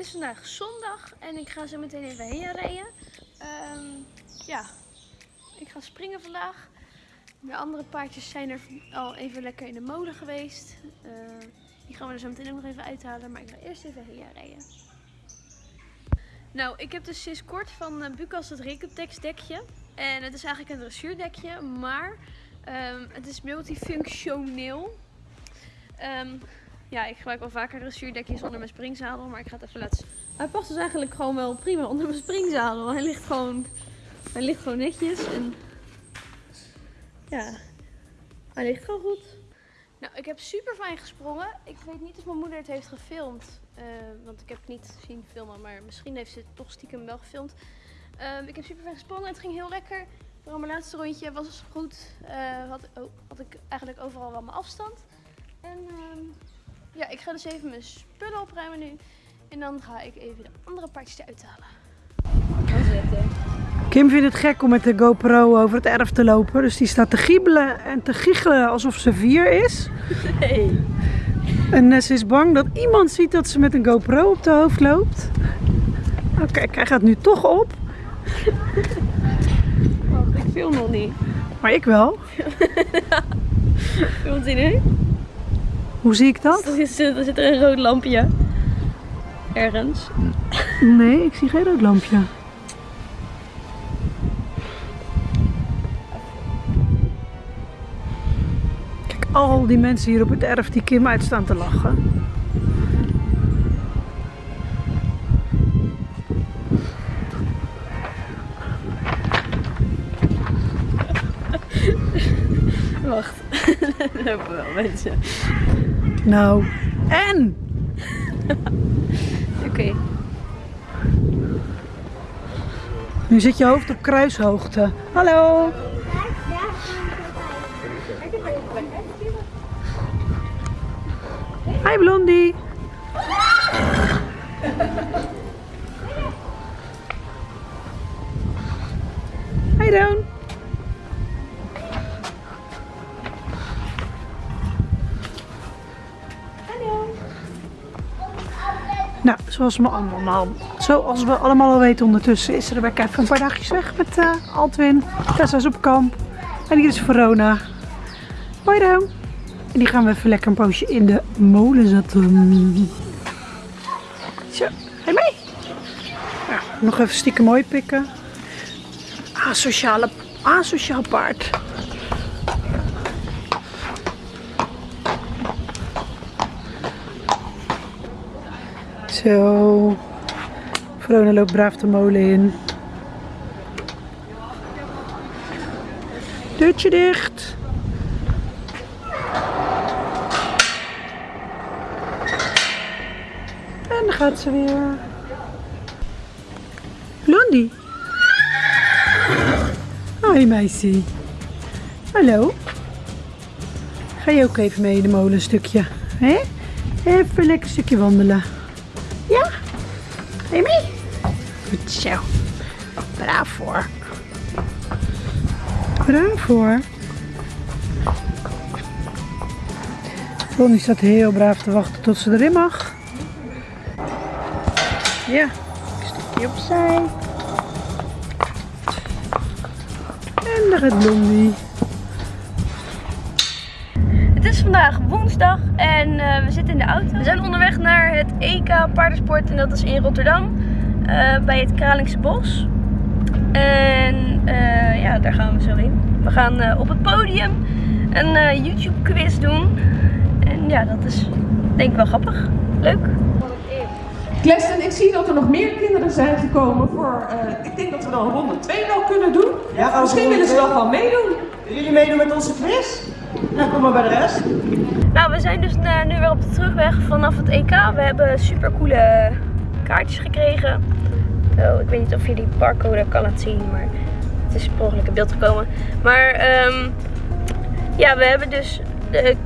is vandaag zondag en ik ga zo meteen even heen rijden. Ehm, ja, ik ga springen vandaag. De andere paardjes zijn er al even lekker in de molen geweest. Eh, die gaan we er zo meteen ook nog even uithalen, maar ik ga eerst even heen rijden. Nou, ik heb dus sinds kort van uh, Bucas het Recuptex dekje. En het is eigenlijk een dressuurdekje, maar ehm, het is multifunctioneel. Ehm, ja, ik gebruik wel vaker dressuurdekjes onder mijn springzadel, maar ik ga het even laten. Hij past dus eigenlijk gewoon wel prima onder mijn springzadel. Hij ligt gewoon, hij ligt gewoon netjes en ja, hij ligt gewoon goed. Nou, ik heb super fijn gesprongen. Ik weet niet of mijn moeder het heeft gefilmd, uh, want ik heb het niet zien filmen, maar misschien heeft ze het toch stiekem wel gefilmd. Um, ik heb super fijn gesprongen, het ging heel lekker. Vooral mijn laatste rondje was goed. Uh, had, oh, had ik eigenlijk overal wel mijn afstand. En ja, ik ga dus even mijn spullen opruimen nu. En dan ga ik even de andere partjes eruit halen. Kim vindt het gek om met de GoPro over het erf te lopen. Dus die staat te giebelen en te giechelen alsof ze vier is. Nee. En ze is bang dat iemand ziet dat ze met een GoPro op de hoofd loopt. Oké, kijk, hij gaat nu toch op. Wacht, ik film nog niet. Maar ik wel. Filmt hij nu? Hoe zie ik dat? Er zit, er zit er een rood lampje. Ergens. Nee, ik zie geen rood lampje. Kijk, al die mensen hier op het erf die Kim uitstaan te lachen. Wacht, lopen wel mensen. Nou, en? Oké. Nu zit je hoofd op kruishoogte. Hallo. Hi Blondie. Hi Down. Nou, zoals we allemaal, zoals we allemaal al weten ondertussen is Rebecca even een paar dagjes weg met uh, Altwin. Tessa is op kamp. En hier is Verona. Hoi dan. En die gaan we even lekker een poosje in de molen zetten. Zo, ga mee? Ja, nog even stiekem mooi pikken. Asociale, asociaal paard. Zo. Verona loopt braaf de molen in. Deurtje dicht. En dan gaat ze weer. Blondie. Hoi meisje. Hallo. Ga je ook even mee in de molen een stukje? Hè? Even lekker een stukje wandelen. Mee? Goed zo. Braaf hoor. Braaf hoor. Ronnie staat heel braaf te wachten tot ze erin mag. Ja, een stukje opzij. En daar gaat Blondie. Vandaag woensdag en uh, we zitten in de auto. We zijn onderweg naar het EK paardensport en dat is in Rotterdam. Uh, bij het Kralingse Bos. En uh, ja, daar gaan we zo heen. We gaan op het podium een YouTube quiz doen. En ja, dat is denk ik wel grappig. Leuk. Klesten, ik zie dat er nog meer kinderen zijn gekomen voor, ik denk dat we dan ronde 2 wel kunnen doen. Ja, Misschien willen ze dan wel meedoen. Willen jullie meedoen met onze quiz? Nou, kom maar bij de rest. Nou, we zijn dus uh, nu weer op de terugweg vanaf het EK. We hebben super coole kaartjes gekregen. Oh, ik weet niet of je die barcode kan laten zien, maar het is per ongeluk in beeld gekomen. Maar um, ja, we hebben dus de,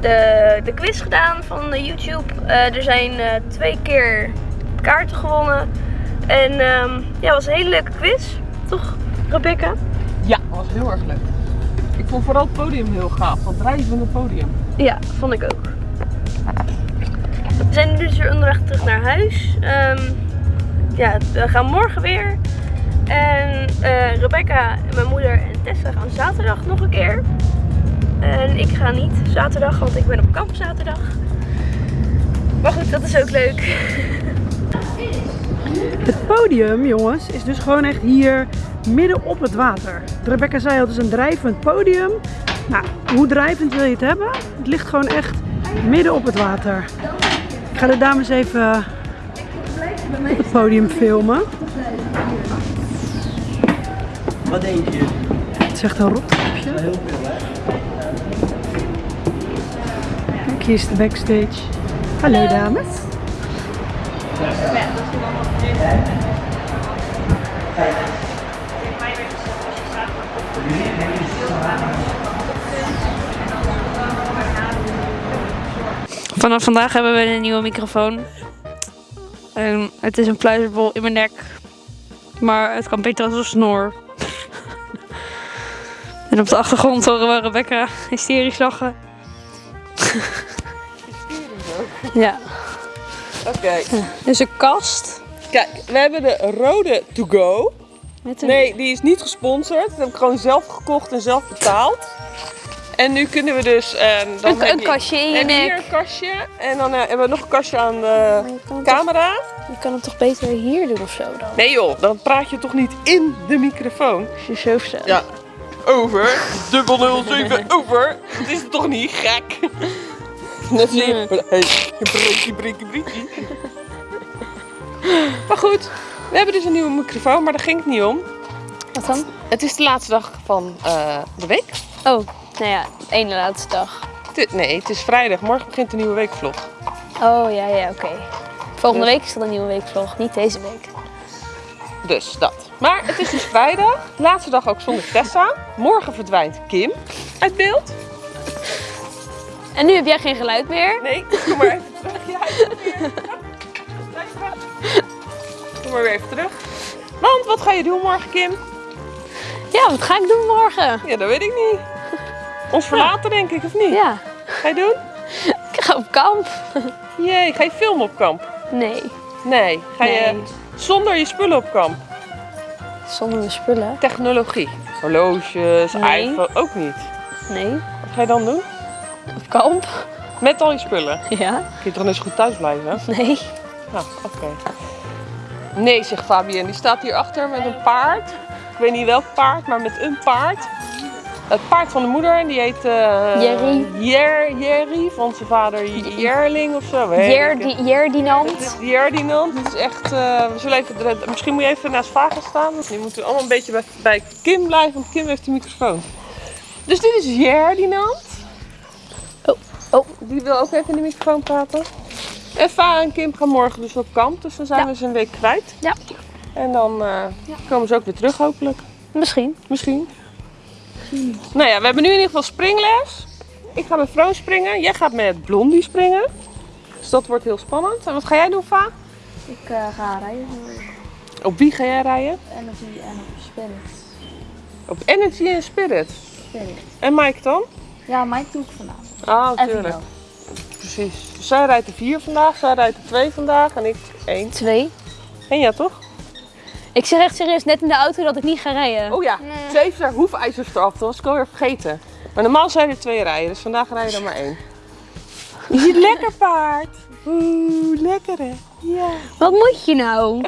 de, de quiz gedaan van YouTube. Uh, er zijn uh, twee keer kaarten gewonnen. En um, ja, het was een hele leuke quiz. Toch, Rebecca? Ja, dat was heel erg leuk. Ik vond vooral het podium heel gaaf, dat drijvende podium. Ja, vond ik ook. We zijn nu dus weer onderweg terug naar huis. Ehm, ja, we gaan morgen weer. En eh, Rebecca, mijn moeder en Tessa gaan zaterdag nog een keer. En ik ga niet zaterdag, want ik ben op kamp zaterdag. Maar goed, dat is ook leuk. Het podium, jongens, is dus gewoon echt hier midden op het water. Rebecca zei al, het is een drijvend podium. Nou, hoe drijvend wil je het hebben? Het ligt gewoon echt midden op het water. Ik ga de dames even op het podium filmen. Wat denk je? Het is echt een? Kijk, hier is de backstage. Hallo dames. Vanaf vandaag hebben we een nieuwe microfoon. En het is een pluizerbol in mijn nek. Maar het kan beter als een snor. en op de achtergrond horen we Rebecca hysterisch lachen. ja, Oké. dus een kast. Kijk, we hebben de rode to go. Met een... Nee, die is niet gesponsord. Dat heb ik gewoon zelf gekocht en zelf betaald. En nu kunnen we dus... eh, dan Een- heb een je- kastje in je en hier nek. een kastje. En dan eh, hebben we nog een kastje aan de je het camera. Je kan het toch beter hier doen of zo dan? Nee joh, dan praat je toch niet in de microfoon? Als je zo. Ja. Over. Dubbel 07 over. Dat is toch niet gek? Net je. Hey, breekie, breekie, breekie. Maar goed, we hebben dus een nieuwe microfoon, maar daar ging het niet om. Wat dan? Het is de laatste dag van eh, de week. Oh, nou ja, de ene laatste dag. Het- Nee, het is vrijdag. Morgen begint de nieuwe weekvlog. Oh ja, ja, oké. Volgende Dus- week is er een nieuwe weekvlog, niet deze week. Dus dat. Maar het is dus vrijdag. Laatste dag ook zonder Tessa. Morgen verdwijnt Kim uit beeld. En nu heb jij geen geluid meer. Nee, kom maar even terug. Ja, kom maar weer even terug. Want wat ga je doen morgen, Kim? Ja, wat ga ik doen morgen? Ja, dat weet ik niet. Ons verlaten, denk ik, of niet? Ja, Ga je doen? ik ga op kamp. Jee, ga je filmen op kamp? Nee. Nee. Ga je zonder je spullen op kamp? Zonder mijn spullen? Technologie. Horloges, Nee. iPhone, ook niet. Nee. Wat ga je dan doen? Op kamp? Met al je spullen. Ja. Kun je toch zo goed thuis blijven? Nee. Nou, oké. Nee, zegt Fabien. Die staat hier achter met een paard. Ik weet niet welk paard, maar met een paard. Het paard van de moeder, en die heet... eh Jerry. Jer, Jerry, van zijn vader Jerling of zo. weet ik het. Jerdi- Jerdinant. Het is Jerdinand. Het is echt... eh, we zullen even, misschien moet je even naast Vaga staan. Nu moeten we allemaal een beetje bij, bij Kim blijven, want Kim heeft de microfoon. Dus dit is Jerdinand. Oh, oh. Die wil ook even in de microfoon praten. En Va en Kim gaan morgen dus op kamp, dus dan zijn Ja. we ze een week kwijt. Ja. En dan eh, komen ze ook weer terug hopelijk. Misschien. Misschien. Nou ja, we hebben nu in ieder geval springles. Ik ga met Vroon springen. Jij gaat met Blondie springen. Dus dat wordt heel spannend. En wat ga jij doen, Va? Ik eh, ga rijden Op wie ga jij rijden? Energy en op Spirit. Op Energy en Spirit. Spirit. En Mike dan? Ja, mijn doe ik vanavond. Ah, En natuurlijk. Vino. Precies. Dus zij rijdt er vier vandaag, zij rijdt er twee vandaag en ik één. Twee. En ja, toch? Ik zeg echt serieus net in de auto dat ik niet ga rijden. Oh ja, ze heeft haar hoefijzers eraf. Dat was ik alweer vergeten. Maar normaal zijn er twee rijden, dus vandaag rijden er maar één. Je ziet lekker paard. Oeh, lekker hè. Ja. Wat moet je nou?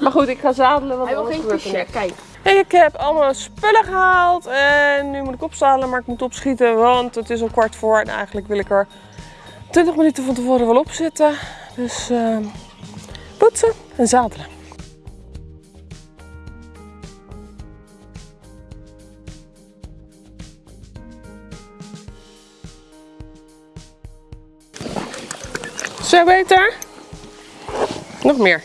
Maar goed, ik ga zadelen, want anders gebeurt er niks. Kijk. Ik heb allemaal spullen gehaald en nu moet ik opzadelen, maar ik moet opschieten, want het is al kwart voor en eigenlijk wil ik er 20 minuten van tevoren wel op zitten. Dus ehm, poetsen en zadelen. Zo beter? Nog meer.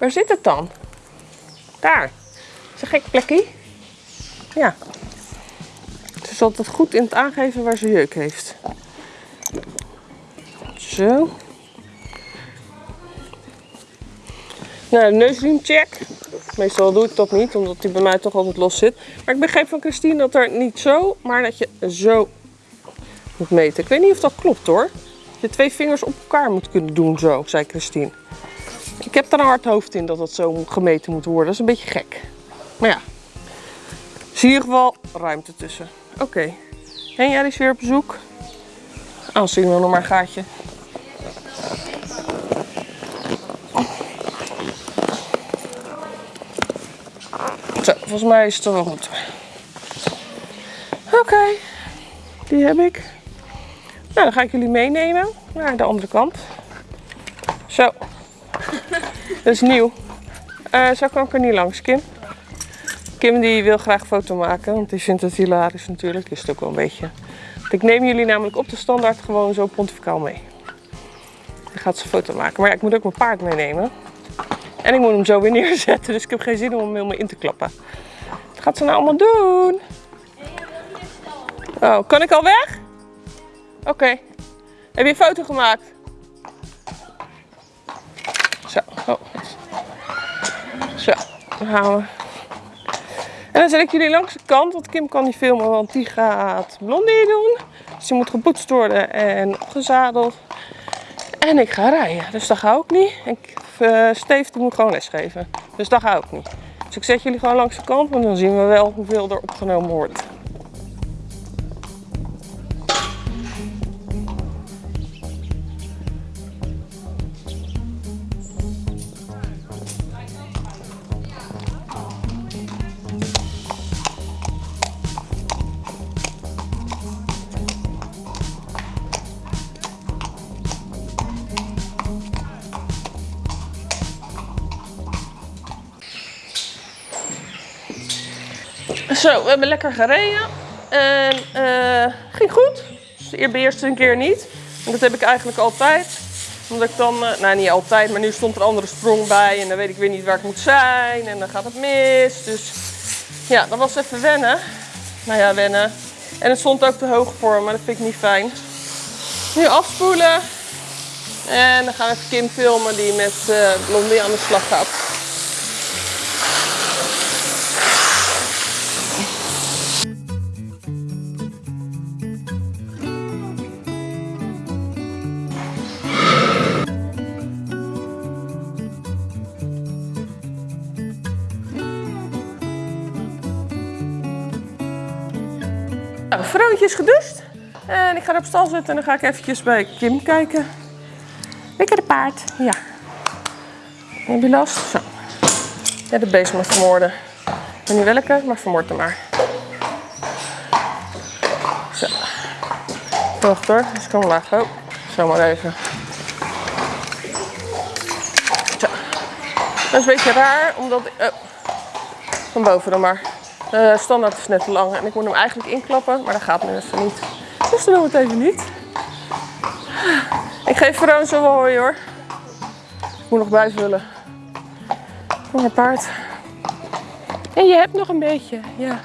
Waar zit het dan? Daar. Is een gek plekje? Ja. Ze is altijd goed in het aangeven waar ze jeuk heeft. Zo. Nou, de neusriemcheck. Meestal doe ik dat niet, omdat die bij mij toch altijd los zit. Maar ik begreep van Christine dat er niet zo, maar dat je zo moet meten. Ik weet niet of dat klopt hoor. Dat je twee vingers op elkaar moet kunnen doen zo, zei Christine. Ik heb daar een hard hoofd in dat dat zo gemeten moet worden. Dat is een beetje gek. Maar ja, is in ieder geval ruimte tussen. Oké. En jij is weer op bezoek. Anders zien we nog maar een gaatje. Zo, volgens mij is het wel goed. Oké, die heb ik. Nou, dan ga ik jullie meenemen naar de andere kant. Zo. Dat is nieuw. Eh, zo kan ik er niet langs, Kim. Kim die wil graag foto maken, want die vindt het hilarisch natuurlijk. Is het ook wel een beetje. Ik neem jullie namelijk op de standaard gewoon zo pontificaal mee. Dan gaat ze foto maken. Maar ik moet ook mijn paard meenemen. En ik moet hem zo weer neerzetten, dus ik heb geen zin om hem helemaal in te klappen. Wat gaat ze nou allemaal doen? Oh, kan ik al weg? Oké. Heb je een foto gemaakt? En dan zet ik jullie langs de kant, want Kim kan niet filmen, want die gaat blondie doen. Dus die moet gepoetst worden en opgezadeld. En ik ga rijden, dus dat ga ik niet. En uh, Steve die moet gewoon lesgeven, dus dat ga ik niet. Dus ik zet jullie gewoon langs de kant, en dan zien we wel hoeveel er opgenomen wordt. Zo, we hebben lekker gereden. En uh, ging goed. Dus de eerste een keer niet. En dat heb ik eigenlijk altijd. Omdat ik dan, uh, nou niet altijd, maar nu stond er een andere sprong bij. En dan weet ik weer niet waar ik moet zijn. En dan gaat het mis. Dus ja, dat was even wennen. Nou ja, wennen. En het stond ook te hoog voor me, dat vind ik niet fijn. Nu afspoelen. En dan gaan we even Kim filmen die met uh, Blondie aan de slag gaat. Vroontje is gedust. En ik ga op stal zitten en dan ga ik eventjes bij Kim kijken. Lekker de paard. Ja. Heb je last? Zo. Ja, de beest moet vermoorden. Ik weet niet welke, maar vermoord hem maar. Zo. Wacht hoor, dus kom laag. Oh, zo maar even. Zo. Dat is een beetje raar, omdat. Oh. Van boven dan maar. De standaard is net te lang en ik moet hem eigenlijk inklappen, maar dat gaat nu even niet. Dus dan doen we het even niet. Ik geef Veroon zo wel hoor hoor. Ik moet nog bijvullen. Voor mijn paard. En je hebt nog een beetje, ja.